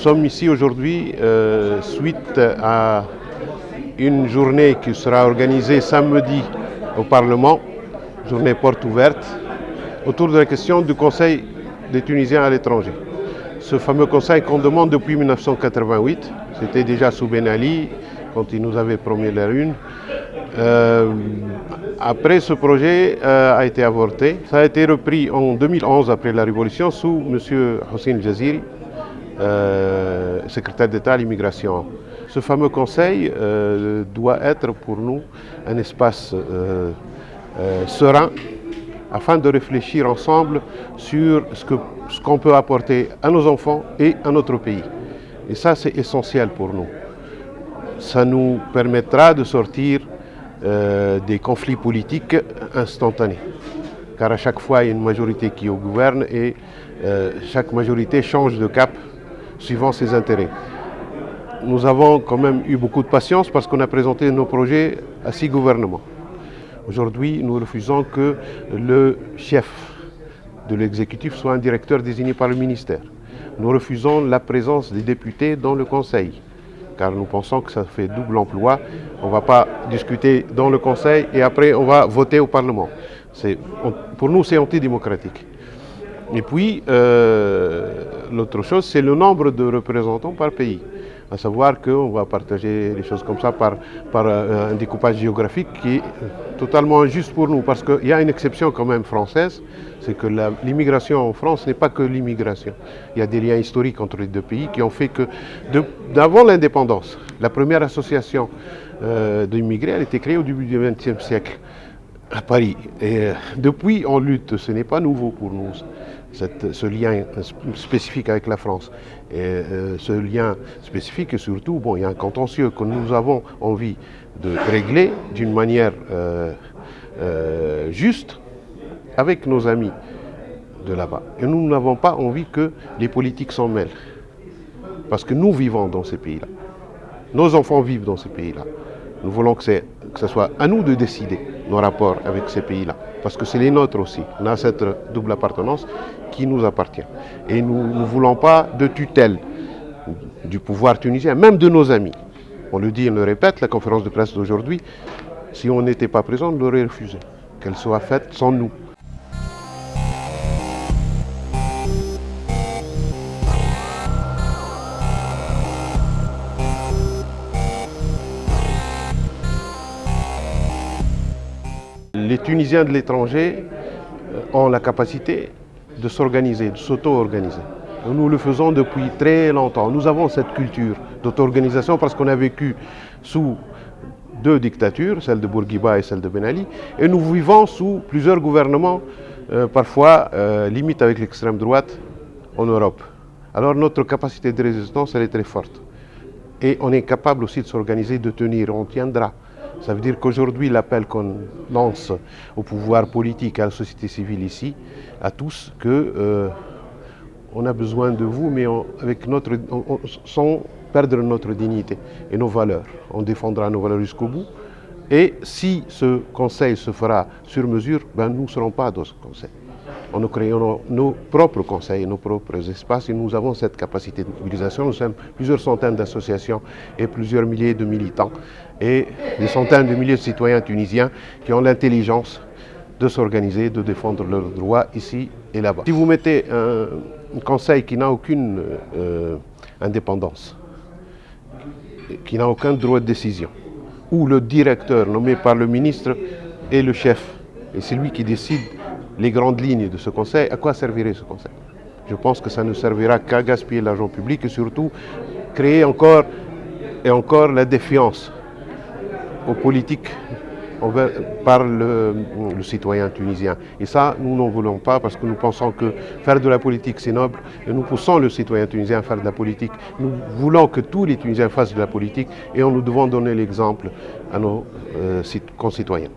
sommes ici aujourd'hui euh, suite à une journée qui sera organisée samedi au Parlement, journée porte ouverte, autour de la question du Conseil des Tunisiens à l'étranger. Ce fameux conseil qu'on demande depuis 1988, c'était déjà sous Ben Ali, quand il nous avait promis la lune. Euh, après, ce projet euh, a été avorté. Ça a été repris en 2011, après la Révolution, sous M. Hossein Jaziri, euh, secrétaire d'État à l'immigration. Ce fameux conseil doit être pour nous un espace serein afin de réfléchir ensemble sur ce qu'on peut apporter à nos enfants et à notre pays. Et ça, c'est essentiel pour nous. Ça nous permettra de sortir euh, des conflits politiques instantanés. Car à chaque fois, il y a une majorité qui gouverne et euh, chaque majorité change de cap suivant ses intérêts. Nous avons quand même eu beaucoup de patience parce qu'on a présenté nos projets à six gouvernements. Aujourd'hui, nous refusons que le chef de l'exécutif soit un directeur désigné par le ministère. Nous refusons la présence des députés dans le Conseil car nous pensons que ça fait double emploi. On ne va pas discuter dans le Conseil et après on va voter au Parlement. pour nous, c'est antidémocratique. Et puis, euh, l'autre chose, c'est le nombre de représentants par pays à savoir qu'on va partager les choses comme ça par, euh, un découpage géographique qui est totalement injuste pour nous, parce qu'il y a une exception quand même française, c'est que l'immigration en France n'est pas que l'immigration. Il y a des liens historiques entre les deux pays qui ont fait que, d'avant l'indépendance, la première association euh, d'immigrés, a été créée au début du XXe siècle à Paris. Et euh, depuis, on lutte, ce n'est pas nouveau pour nous ce lien spécifique avec la France. Euh, ce lien spécifique, et surtout, bon, il y a un contentieux que nous avons envie de régler d'une manière euh, euh, juste avec nos amis de là-bas. Et nous n'avons pas envie que les politiques s'en mêlent. Parce que nous vivons dans ces pays-là. Nos enfants vivent dans ces pays-là. Nous voulons que, ce soit à nous de décider nos rapports avec ces pays-là. Parce que c'est les nôtres aussi. On a cette double appartenance qui nous appartient. Et nous ne voulons pas de tutelle du pouvoir tunisien, même de nos amis. On le dit, on le répète, la conférence de presse d'aujourd'hui, si on n'était pas présent, on l'aurait refusé. Qu'elle soit faite sans nous. Tunisiens de l'étranger euh, ont la capacité de s'organiser, de s'auto-organiser. Nous le faisons depuis très longtemps. Nous avons cette culture d'auto-organisation parce qu'on a vécu sous deux dictatures, celle de Bourguiba et celle de Ben Ali, et nous vivons sous plusieurs gouvernements, euh, parfois euh, limite avec l'extrême droite en Europe. Alors notre capacité de résistance, elle est très forte. Et on est capable aussi de s'organiser, de tenir, on tiendra. Ça veut dire qu'aujourd'hui, l'appel qu'on lance au pouvoir politique, à la société civile ici, à tous, que euh, on a besoin de vous, mais avec notre, sans perdre notre dignité et nos valeurs. On défendra nos valeurs jusqu'au bout. Et si ce conseil se fera sur mesure, ben nous ne serons pas dans ce conseil. On nous créons nos propres conseils, nos propres espaces et nous avons cette capacité de mobilisation. Nous sommes plusieurs centaines d'associations et plusieurs milliers de militants et des centaines de milliers de citoyens tunisiens qui ont l'intelligence de s'organiser, de défendre leurs droits ici et là-bas. Si vous mettez un, conseil qui n'a aucune euh, indépendance, qui n'a aucun droit de décision, où le directeur nommé par le ministre est le chef, et c'est lui qui décide les grandes lignes de ce conseil, à quoi servirait ce conseil? Je pense que ça ne servira qu'à gaspiller l'argent public et surtout créer encore et encore la défiance aux politiques par le, citoyen tunisien. Et ça, nous n'en voulons pas parce que nous pensons que faire de la politique, c'est noble. Et nous poussons le citoyen tunisien à faire de la politique. Nous voulons que tous les Tunisiens fassent de la politique et nous devons donner l'exemple à nos euh, concitoyens.